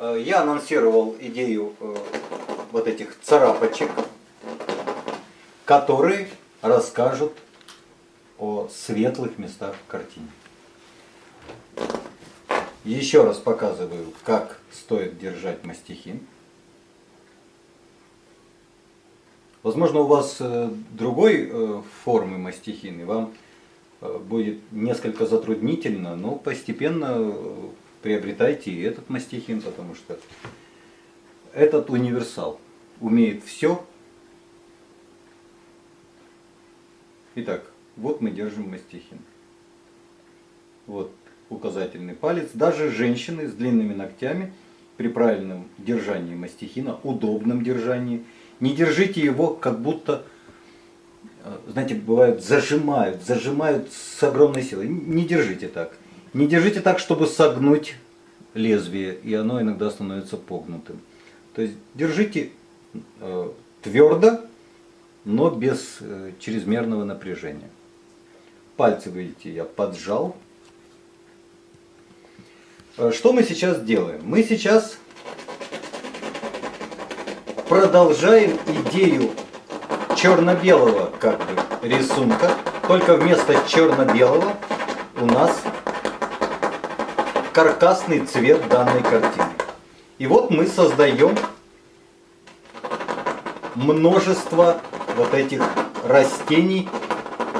Э, я анонсировал идею э, вот этих царапочек, которые расскажут о светлых местах в картине. Еще раз показываю, как стоит держать мастихин. Возможно, у вас э, другой формы мастихин, и вам будет несколько затруднительно, но постепенно приобретайте и этот мастихин, потому что этот универсал умеет все. Итак, вот мы держим мастихин. Вот указательный палец. Даже женщины с длинными ногтями при правильном держании мастихина, удобном держании, не держите его как будто, э, знаете, бывают зажимают, зажимают с огромной силой. Не держите так. Не держите так, чтобы согнуть лезвие, и оно иногда становится погнутым. То есть держите э, твердо, но без э, чрезмерного напряжения. Пальцы, видите, я поджал. Э, что мы сейчас делаем? Мы сейчас продолжаем идею черно-белого как бы рисунка, только вместо черно-белого у нас каркасный цвет данной картины. И вот мы создаем множество вот этих растений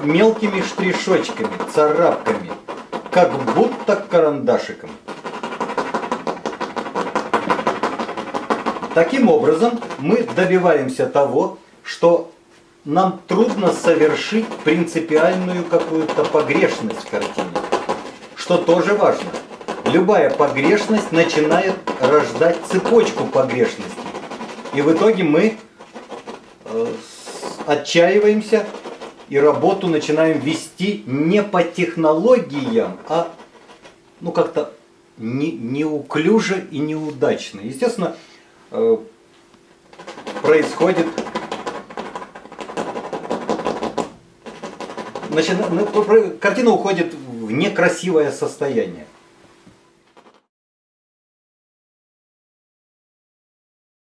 мелкими штришочками, царапками, как будто карандашиком. Таким образом мы добиваемся того, что нам трудно совершить принципиальную какую-то погрешность в картине, что тоже важно любая погрешность начинает рождать цепочку погрешностей. И в итоге мы э, отчаиваемся и работу начинаем вести не по технологиям, а ну как-то не, неуклюже и неудачно. Естественно, э, происходит Начина... Картина уходит в некрасивое состояние.